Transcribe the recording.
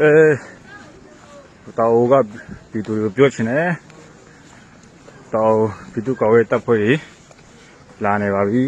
ကဲတောင်ကပြည်သူတွေကိုပြောချင်တယ်တောင်ပြည်သူ့ကော်ဝဲတပ်ဖွဲ့ကြီးလာနေပါပြီ